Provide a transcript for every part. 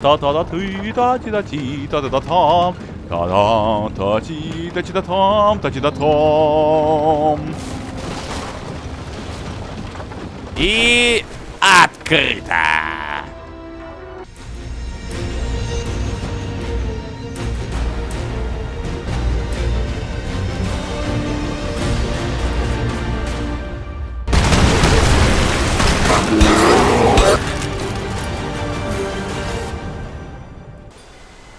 та та та ты та ти та ти та та та там та да та ти та ти та там та ти та там И открыто.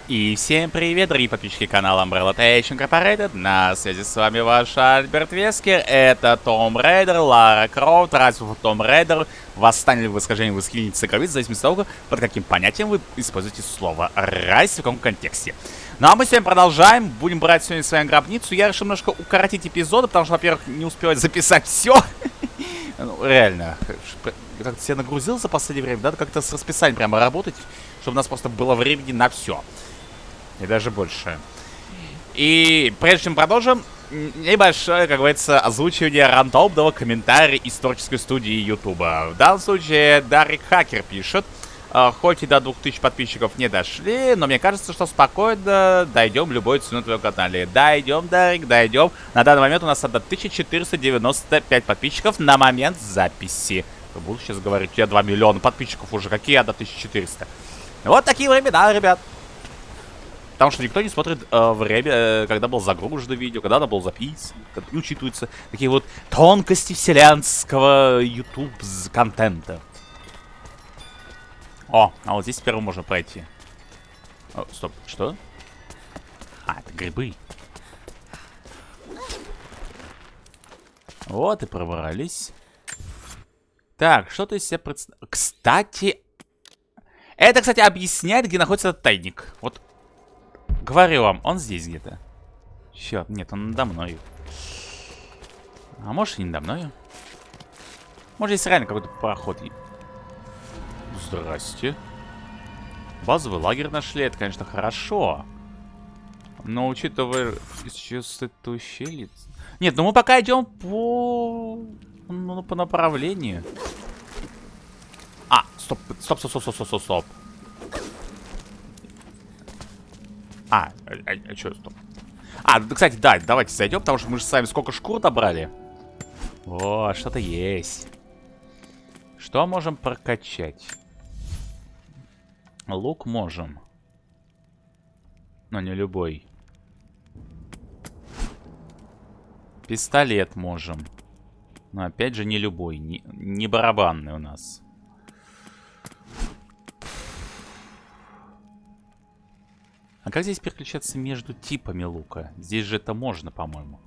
И всем привет, дорогие подписчики канала Umbrella Tation Incorporated. На связи с вами ваш Альберт Вескер. Это Tomb Raider, Лара Крофт, Rise of the Tomb Raider, восстание или восхождение вы скинете в зависимости от того, под каким понятием вы используете слово «rise» в каком контексте. Ну а мы сегодня продолжаем, будем брать сегодня свою гробницу. Я решил немножко укоротить эпизоды, потому что, во-первых, не успевать записать все. Ну, реально, как-то себя нагрузил за последнее время, надо как-то с расписанием прямо работать, чтобы у нас просто было времени на все. И даже больше. И прежде чем продолжим, небольшое, как говорится, озвучивание рандомного комментария из творческой студии Ютуба. В данном случае Дарик Хакер пишет. «А, хоть и до 2000 подписчиков не дошли, но мне кажется, что спокойно дойдем любой ценой твоем канале. Дойдем, Дарик, дойдем. На данный момент у нас 1495 подписчиков на момент записи. Буду сейчас говорить, я 2 миллиона подписчиков уже, какие я до 1400. Вот такие времена, ребят. Потому что никто не смотрит э, время, э, когда был загружено видео, когда оно было записано, когда не учитываются такие вот тонкости вселенского YouTube контента. О, а вот здесь первым можно пройти. О, стоп, что? А, это грибы. Вот и пробрались. Так, что ты из себя представляешь? Кстати, это, кстати, объясняет, где находится этот тайник. Вот Говорю вам, он здесь где-то. Черт, нет, он надо мною. А может и не надо мною. Может здесь реально какой-то проход. Здрасте. Базовый лагерь нашли, это, конечно, хорошо. Но учитывая сейчас это ущелье... Нет, ну мы пока идем по... Ну, по направлению. А, стоп, стоп, стоп, стоп, стоп, стоп, стоп. А, а, а, что, стоп. А, кстати, да, давайте зайдем, потому что мы же с вами сколько шкур добрали. О, что-то есть. Что можем прокачать? Лук можем. Но не любой. Пистолет можем. Но опять же не любой. Не, не барабанный у нас. А как здесь переключаться между типами лука? Здесь же это можно, по-моему.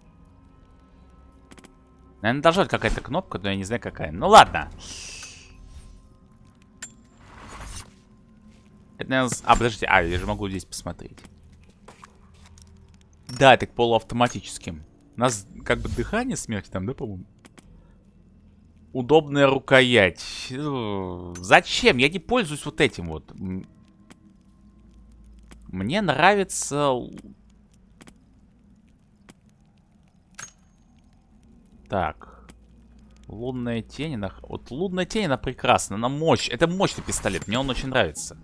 Наверное, должна быть какая-то кнопка, но я не знаю какая. Ну ладно. Это, наверное... А, подождите. А, я же могу здесь посмотреть. Да, это полуавтоматическим. У нас как бы дыхание смерти там, да, по-моему? Удобная рукоять. Зачем? Я не пользуюсь вот этим вот. Мне нравится... Так. Лунная тень. Она... Вот лунная тень, она прекрасна. Она мощь. Это мощный пистолет. Мне он очень нравится.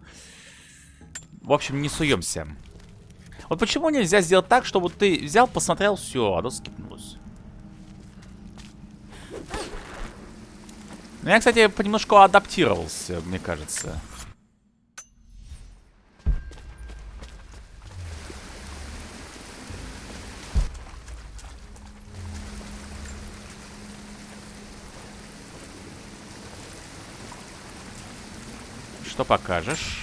В общем, не суемся. Вот почему нельзя сделать так, чтобы ты взял, посмотрел, все, оно скипнулось. Ну, я, кстати, понемножку адаптировался, мне кажется. Что покажешь?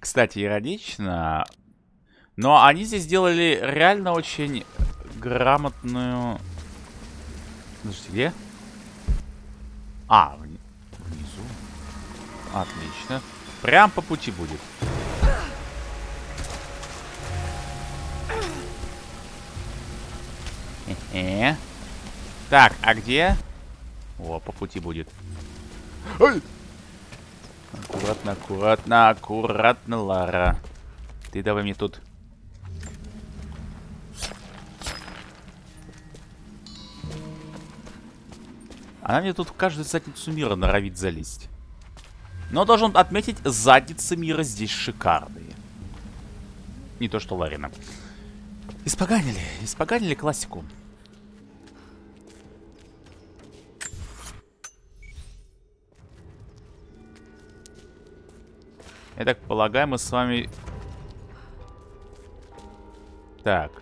Кстати, иронично. Но они здесь сделали реально очень грамотную... Подождите, где? А, внизу. Отлично. Прям по пути будет. Э -э. Так, а где? О, по пути будет. Ой! Аккуратно, аккуратно, аккуратно, Лара. Ты давай мне тут... Она мне тут в каждую задницу мира норовит залезть. Но должен отметить, задницы мира здесь шикарные. Не то, что Ларина. Испоганили, испоганили классику. Я так полагаю, мы с вами... Так.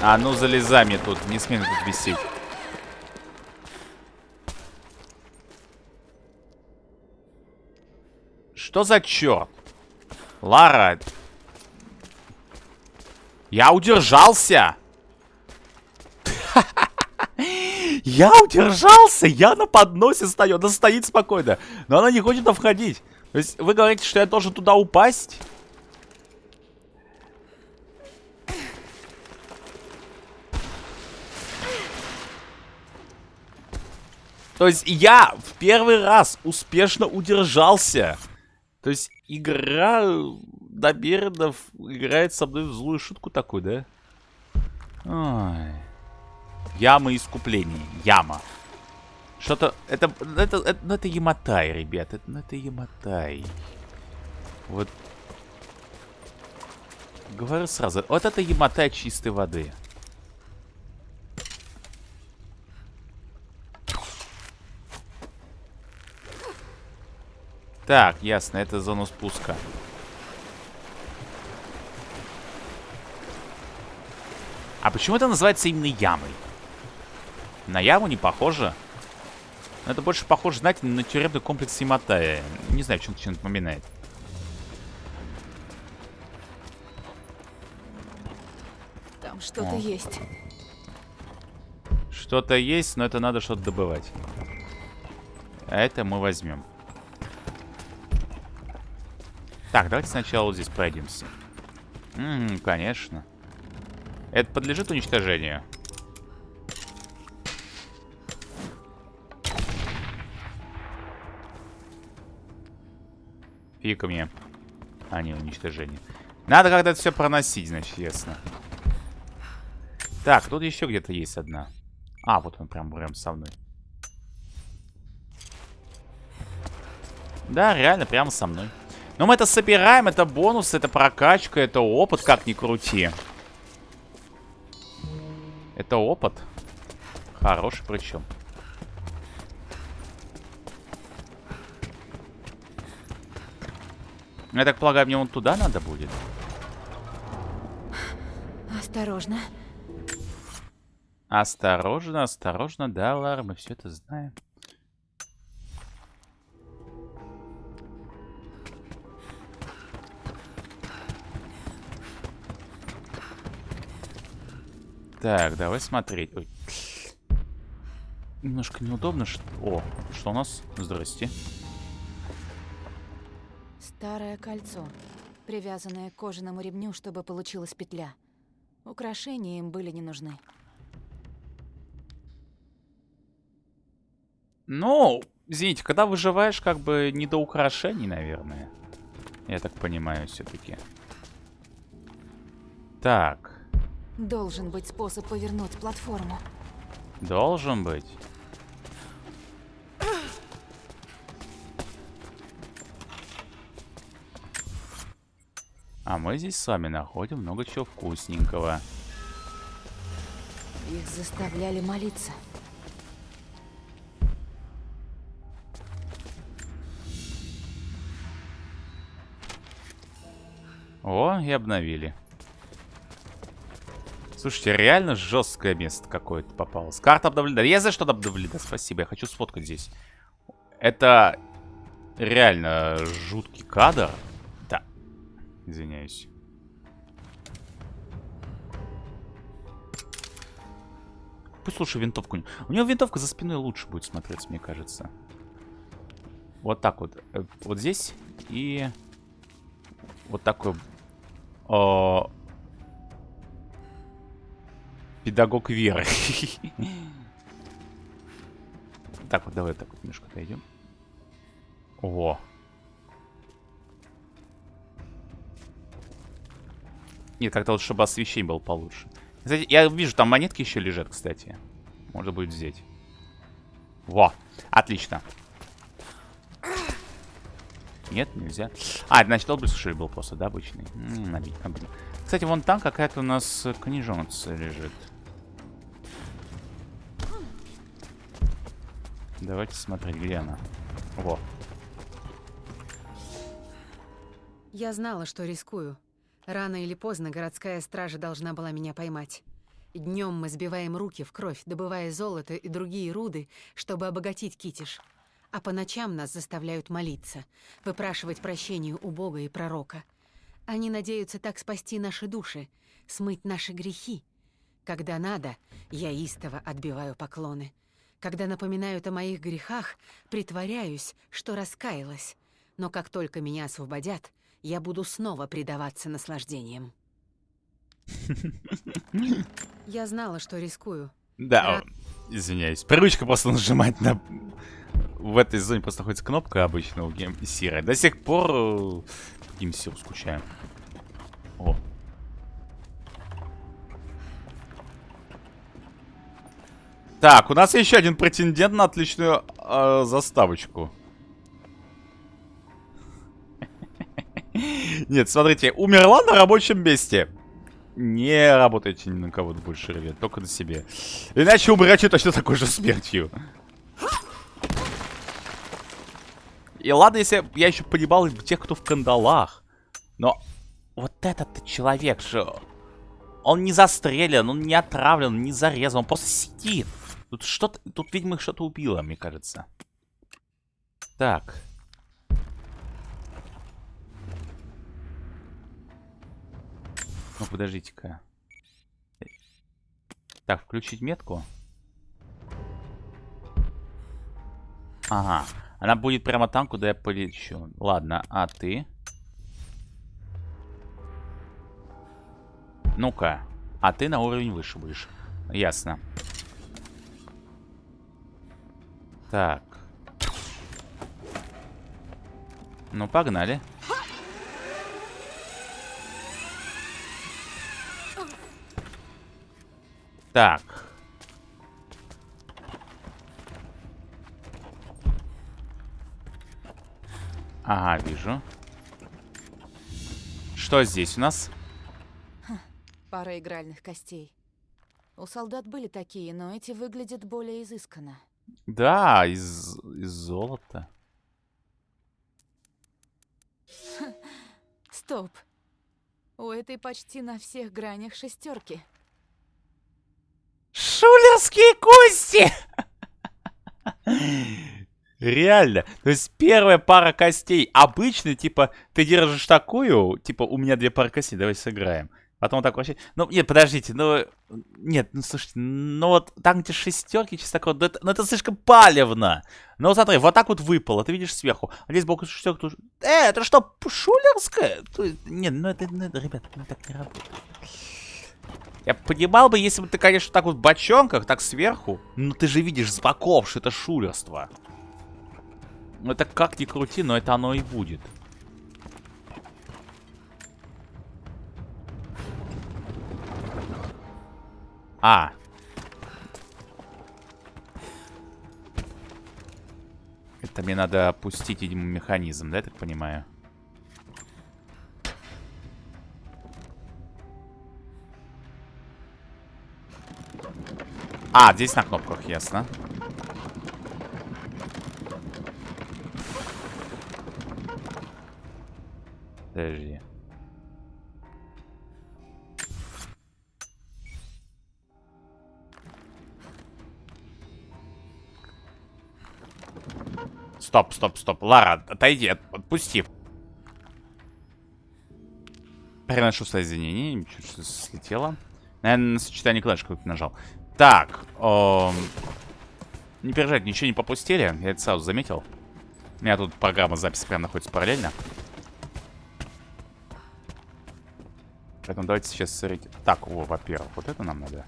А ну залезай мне тут, не смей тут висеть. Что за черт? Лара. Я удержался. Я удержался, я на подносе стою, она стоит спокойно, но она не хочет входить. То есть вы говорите, что я должен туда упасть? То есть я в первый раз успешно удержался. То есть игра намеренно играет со мной в злую шутку такой, да? Ой. Яма искуплений. Яма. Что-то... Это, это, это, ну, это Яматай, ребят. Это, ну, это Яматай. Вот. Говорю сразу. Вот это Яматай чистой воды. Так, ясно, это зона спуска. А почему это называется именно ямой? На яму не похоже. это больше похоже, знаете, на тюремный комплекс Симатая. Не знаю, чем чем напоминает. Там что-то есть. Что-то есть, но это надо что-то добывать. А это мы возьмем. Так, давайте сначала вот здесь пройдемся. Ммм, конечно. Это подлежит уничтожению. Фика мне. А, не, уничтожение. Надо это все проносить, значит, ясно. Так, тут еще где-то есть одна. А, вот он прям, прям со мной. Да, реально, прямо со мной. Но мы это собираем, это бонус, это прокачка, это опыт, как ни крути. Это опыт. Хороший причем. Я так полагаю, мне вон туда надо будет? Осторожно. Осторожно, осторожно, да, Лара, мы все это знаем. Так, давай смотреть. Ой. Немножко неудобно. Что... О, что у нас? Здрасте. Старое кольцо, привязанное к кожаному ремню, чтобы получилась петля. Украшения им были не нужны. Ну, извините, когда выживаешь, как бы не до украшений, наверное. Я так понимаю, все-таки. Так. Должен быть способ повернуть платформу. Должен быть. А мы здесь с вами находим много чего вкусненького. Их заставляли молиться. О, и обновили. Слушайте, реально жесткое место какое-то попалось. Карта обновлена. Я за что обновлена, спасибо. Я хочу сфоткать здесь. Это реально жуткий кадр. Извиняюсь. Пусть лучше винтовку... У него винтовка за спиной лучше будет смотреться, мне кажется. Вот так вот. Э, вот здесь. И... Вот такой... О... Педагог веры. Так вот, давай так вот немножко отойдем. О. Нет, как-то вот, чтобы освещение было получше. Кстати, я вижу, там монетки еще лежат, кстати. Можно будет взять. Во, отлично. Нет, нельзя. А, значит образ был просто, да, обычный? Кстати, вон там какая-то у нас книжонца лежит. Давайте смотреть, где она. Во. Я знала, что рискую. Рано или поздно городская стража должна была меня поймать. Днем мы сбиваем руки в кровь, добывая золото и другие руды, чтобы обогатить Китиш. А по ночам нас заставляют молиться, выпрашивать прощение у Бога и пророка. Они надеются так спасти наши души, смыть наши грехи. Когда надо, я истово отбиваю поклоны. Когда напоминают о моих грехах, притворяюсь, что раскаялась. Но как только меня освободят, я буду снова предаваться наслаждениям. Я знала, что рискую. Да, извиняюсь. Привычка просто нажимать на... В этой зоне просто находится кнопка обычно у GameSir 'а. До сих пор э, GameSir скучаем. О. Так, у нас еще один претендент на отличную э, заставочку. Нет, смотрите, умерла на рабочем месте. Не работайте ни на кого-то больше, ребят, только на себе. Иначе умрете точно такой же смертью. И ладно, если я еще понимал тех, кто в кандалах. Но вот этот человек же... Он не застрелен, он не отравлен, не зарезан, он просто сидит. Тут что-то... Тут, видимо, что-то убило, мне кажется. Так. Ну, подождите-ка. Так, включить метку. Ага. Она будет прямо там, куда я полечу. Ладно, а ты? Ну-ка. А ты на уровень выше будешь. Ясно. Так. Ну, погнали. Так. Ага, вижу. Что здесь у нас? Пара игральных костей. У солдат были такие, но эти выглядят более изысканно. Да, из, из золота. Стоп. У этой почти на всех гранях шестерки. Шулерские кости! Реально. То есть первая пара костей. Обычно, типа, ты держишь такую, типа, у меня две пары костей, давай сыграем. Потом так вообще... Ну, нет, подождите, ну... Нет, ну, слушайте, ну вот там где шестерки, чисто такое, ну это, ну, это слишком палевно. Ну, смотри, вот так вот выпало, ты видишь сверху. А здесь бок шестерка тут... Э, это что, шулерская? Нет, ну это, ну, это, ребят, ну так не работает. Я понимал бы, если бы ты, конечно, так вот в бочонках, так сверху. Но ты же видишь с боков, что это шулерство. Ну это как ни крути, но это оно и будет. А. Это мне надо опустить, видимо, механизм, да, я так понимаю? А, здесь на кнопках, ясно. Подожди. Стоп, стоп, стоп. Лара, отойди, отпусти. Переношу соединение. Ничего, слетело. Наверное, на сочетание клавиш какой-то нажал. Так. Эм... Не переживайте, ничего не попустили. Я это сразу заметил. У меня тут программа записи прям находится параллельно. Поэтому давайте сейчас смотрите. Так, во-первых, вот это нам надо.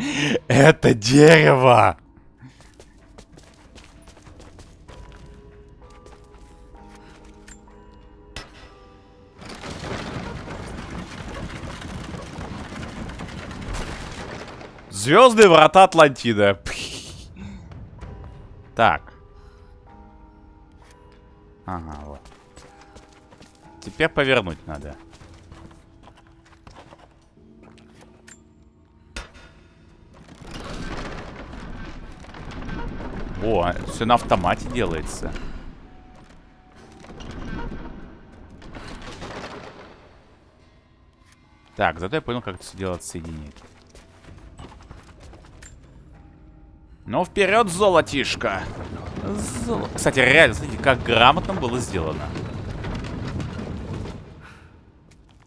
Это дерево! Звездные врата Атлантида. Так. Ага, вот. Теперь повернуть надо. О, все на автомате делается. Так, зато я понял, как это все дело отсоединить. Ну, вперед, золотишко! Золо... Кстати, реально, смотрите, как грамотно было сделано.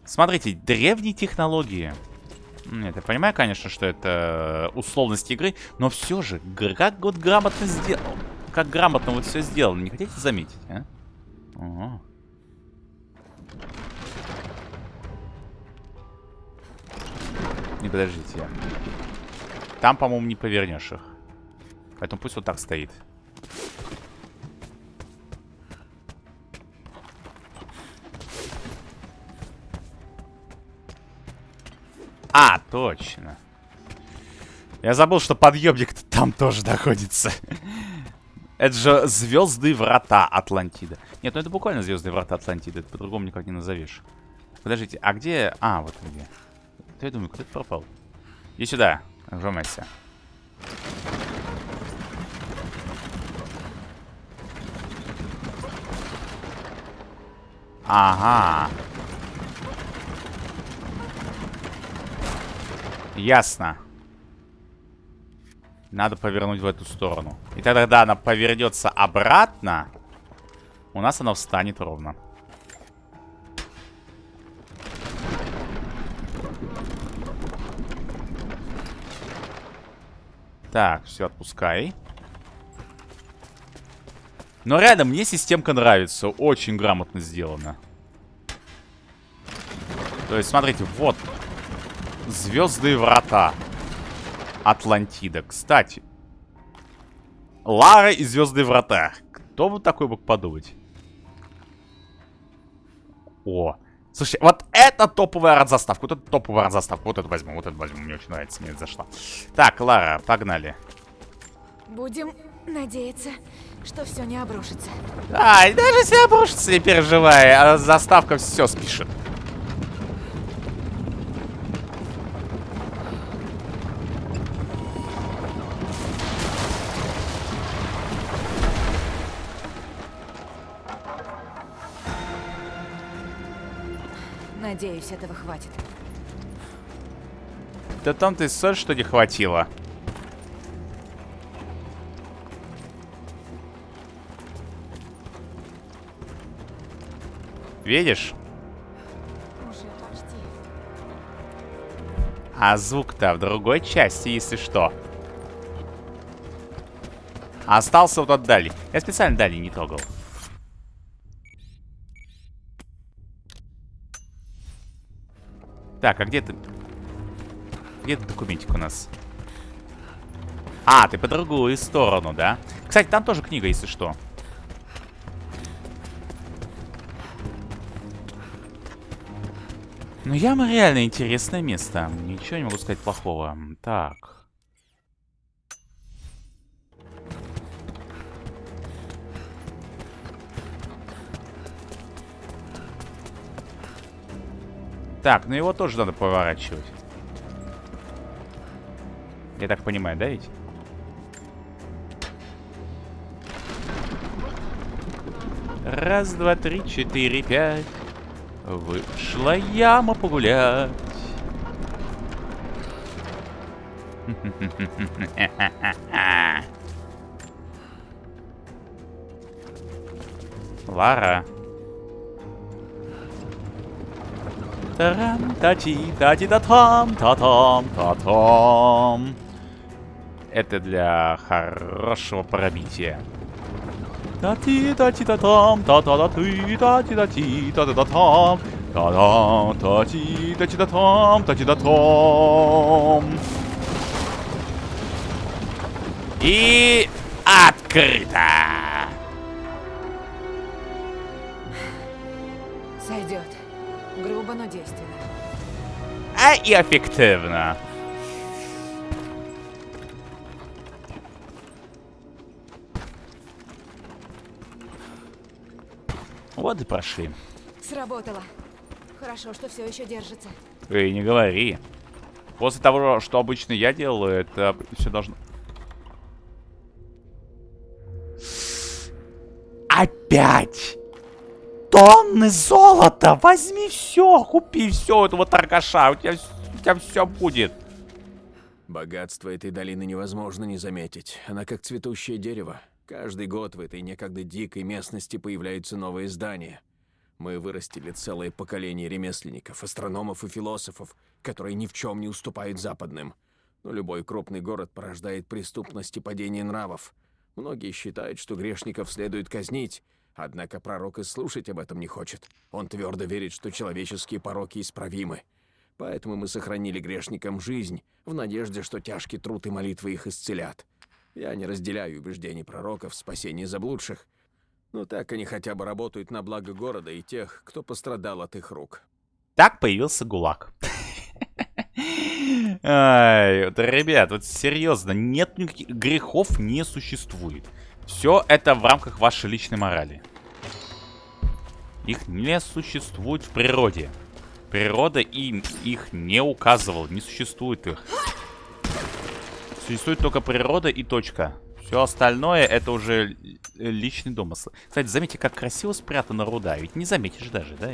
Смотрите, древние технологии. Нет, я понимаю, конечно, что это условность игры, но все же, как вот грамотно сделал. Как грамотно вот все сделано. Не хотите заметить, а? Ого. Не подождите. Там, по-моему, не повернешь их. Поэтому пусть вот так стоит. А, точно. Я забыл, что подъемник -то там тоже находится. Это же звездные врата Атлантида. Нет, ну это буквально звездные врата Атлантида. Это по-другому никак не назовешь. Подождите, а где... А, вот где. Я думаю, куда ты пропал? Иди сюда, вжимайся. Ага. Ясно. Надо повернуть в эту сторону. И тогда, когда она повернется обратно, у нас она встанет ровно. Так, все, отпускай. Но реально, мне системка нравится. Очень грамотно сделано. То есть, смотрите, вот. Звездные врата. Атлантида. Кстати. Лара и Звездные врата. Кто бы такой мог подумать? О. Слушай, вот это топовая арт-заставка. Вот это топовая арт-заставка. Вот это возьму, вот это возьму. Мне очень нравится, мне это зашло. Так, Лара, погнали. Будем надеяться, что все не обрушится. А, даже если обрушится, не переживай. А заставка все спишет. Надеюсь, этого хватит. Да там ты соль, что не хватило. Видишь? А звук-то в другой части, если что. Остался вот тот дальний. Я специально дальний не трогал. Так, а где ты? Где ты документик у нас? А, ты по другую сторону, да? Кстати, там тоже книга, если что. Ну, яма реально интересное место. Ничего не могу сказать плохого. Так. Так, ну его тоже надо поворачивать. Я так понимаю, да ведь? Раз, два, три, четыре, пять. Вышла яма погулять. Лара. Тарам, тати, тати, та там, та там, та там. Это для хорошего пробития. Та-ти, та-ти, та-там, та-та-та-ти, та-ти, та-ти, та-та-та-там. Та-дам, та-ти, та-ти, та-там, та-ти, та-там. И открыто. Сойдет. Грубо, но действенно. А и эффективно. Вот и прошли. Сработало. Хорошо, что все еще держится. Эй, не говори. После того, что обычно я делаю, это все должно... Опять! Тонны золота! Возьми все, купи все этого торгаша, у тебя, у тебя все будет. Богатство этой долины невозможно не заметить. Она как цветущее дерево. Каждый год в этой некогда дикой местности появляются новые здания. Мы вырастили целое поколение ремесленников, астрономов и философов, которые ни в чем не уступают западным. Но любой крупный город порождает преступность и падение нравов. Многие считают, что грешников следует казнить, однако пророк и слушать об этом не хочет. Он твердо верит, что человеческие пороки исправимы. Поэтому мы сохранили грешникам жизнь, в надежде, что тяжкий труд и молитвы их исцелят. Я не разделяю убеждений пророков в спасении заблудших, но так они хотя бы работают на благо города и тех, кто пострадал от их рук. Так появился ГУЛАГ. Ай, вот, ребят, вот серьезно, нет никаких грехов не существует. Все это в рамках вашей личной морали. Их не существует в природе. Природа им их не указывала, не существует их. Существует только природа и точка. Все остальное это уже личный домысл. Кстати, заметьте, как красиво спрятана руда. Ведь не заметишь даже, да?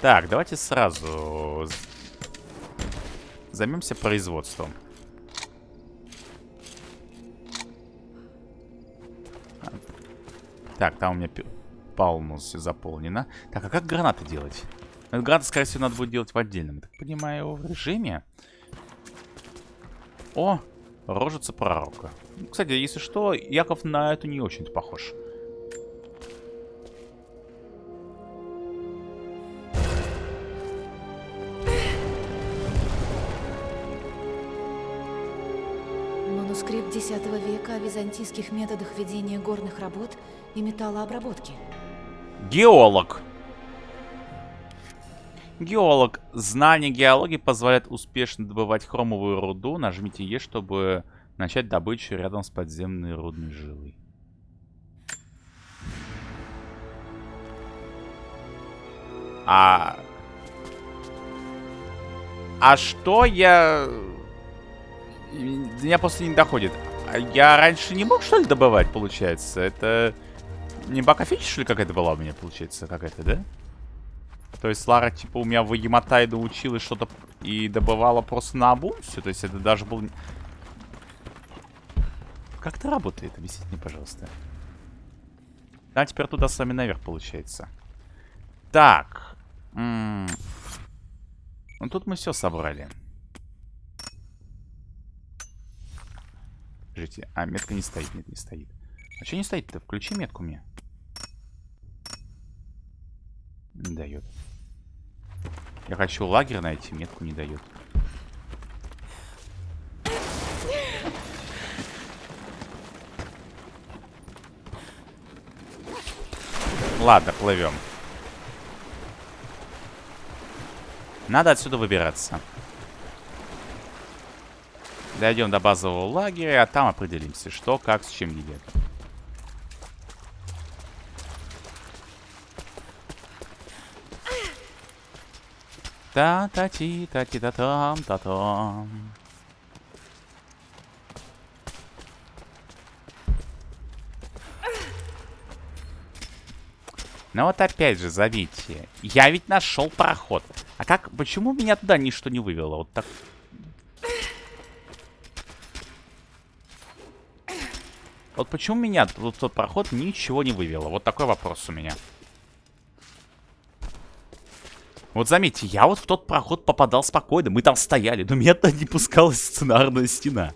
Так, давайте сразу займемся производством. Так, там у меня полностью заполнено. Так, а как гранаты делать? Ну, гранаты, скорее всего, надо будет делать в отдельном. Так понимаю, в режиме. О, рожица пророка. Кстати, если что, Яков на эту не очень похож. Манускрипт X века о византийских методах ведения горных работ и металлообработки. Геолог. Геолог. Знание геологии позволяет успешно добывать хромовую руду. Нажмите Е, чтобы начать добычу рядом с подземной рудной жилой. А... А что я... Меня просто не доходит. А я раньше не мог, что ли, добывать, получается? Это... Не бакафича, что ли, какая-то была у меня, получается, какая-то, да? То есть Лара, типа, у меня в Яматай научилась что-то и добывала просто на все. То есть это даже был... Как это работает? Объясните мне, пожалуйста. Да, теперь туда с вами наверх получается. Так. М -м ну тут мы все собрали. Подождите, а метка не стоит, нет, не стоит. А что не стоит-то? Включи метку мне. Не дает. Я хочу лагерь найти, метку не дает. Ладно, плывем. Надо отсюда выбираться. Дойдем до базового лагеря, а там определимся, что, как, с чем едет. Та-та-ти-та-ти-та-там-та-там. Ну вот опять же, зовите. Я ведь нашел проход. А как, почему меня туда ничто не вывело? Вот так. Вот почему меня вот тот проход ничего не вывело? Вот такой вопрос у меня. Вот заметьте, я вот в тот проход попадал спокойно. Мы там стояли, но меня туда не пускалась сценарная стена.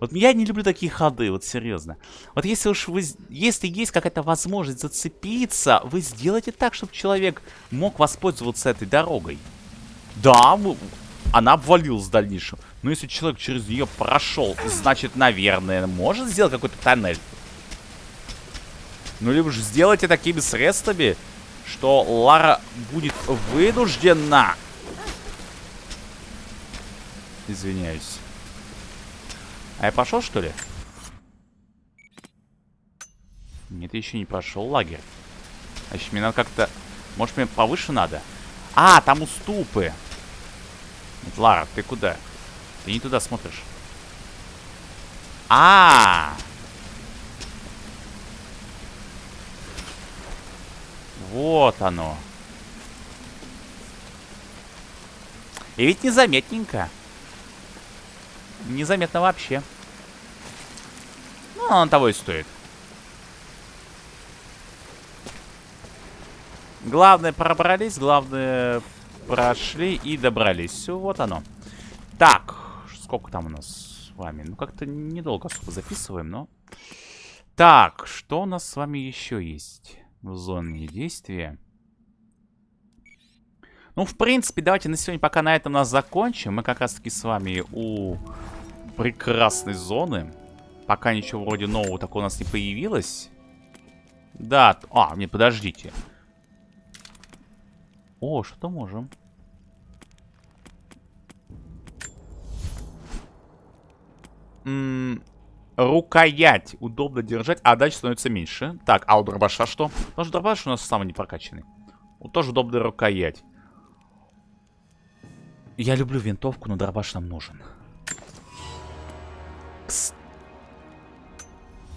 Вот я не люблю такие ходы, вот серьезно. Вот если уж вы... Если есть какая-то возможность зацепиться, вы сделайте так, чтобы человек мог воспользоваться этой дорогой. Да, она обвалилась в дальнейшем. Но если человек через нее прошел, значит, наверное, может сделать какой-то тоннель. Ну, либо же сделайте такими средствами, что Лара будет вынуждена... Извиняюсь. А я пошел, что ли? Нет, я еще не прошел лагерь. Значит, мне надо как-то... Может, мне повыше надо? А, там уступы. Лара, ты куда? Ты не туда смотришь. А, -а, а Вот оно. И ведь незаметненько. Незаметно вообще. Ну, он того и стоит. Главное, пробрались, главное, прошли и добрались. Все, вот оно. Так, сколько там у нас с вами? Ну, как-то недолго особо записываем, но... Так, что у нас с вами еще есть в зоне действия? Ну, в принципе, давайте на сегодня пока на этом нас закончим. Мы как раз-таки с вами у прекрасной зоны. Пока ничего вроде нового такого у нас не появилось. Да, а, не, подождите. О, что-то можем. М рукоять удобно держать, а дальше становится меньше. Так, а у дробаша что? Тоже дробаш у нас самый непрокачанный. Вот тоже удобная рукоять. Я люблю винтовку, но дробаш нам нужен. Кс...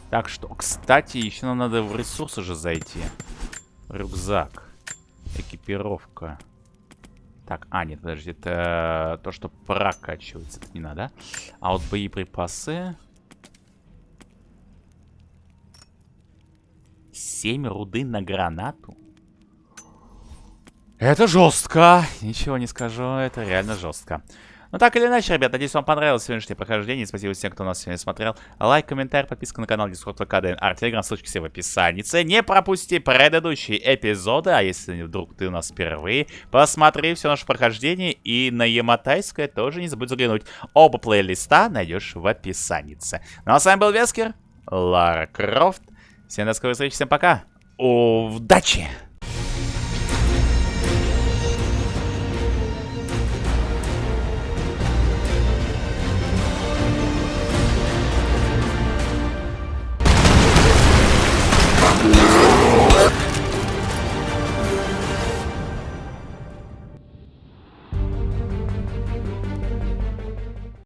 Так что, кстати, еще нам надо в ресурсы же зайти. Рюкзак. Экипировка. Так, а, нет, подожди, это то, что прокачивается. Это не надо. А вот боеприпасы... 7 руды на гранату? Это жестко. Ничего не скажу, это реально жестко. Ну так или иначе, ребят, надеюсь, вам понравилось сегодняшнее прохождение. Спасибо всем, кто нас сегодня смотрел. Лайк, комментарий, подписка на канал Discord, ВК, ДНР, Телеграм, ссылочки все в описании. Не пропусти предыдущие эпизоды, а если вдруг ты у нас впервые, посмотри все наше прохождение и на Яматайское тоже не забудь заглянуть. Оба плейлиста найдешь в описании. Ну а с вами был Вескер, Лара Крофт. Всем до скорой встречи, всем пока. Удачи!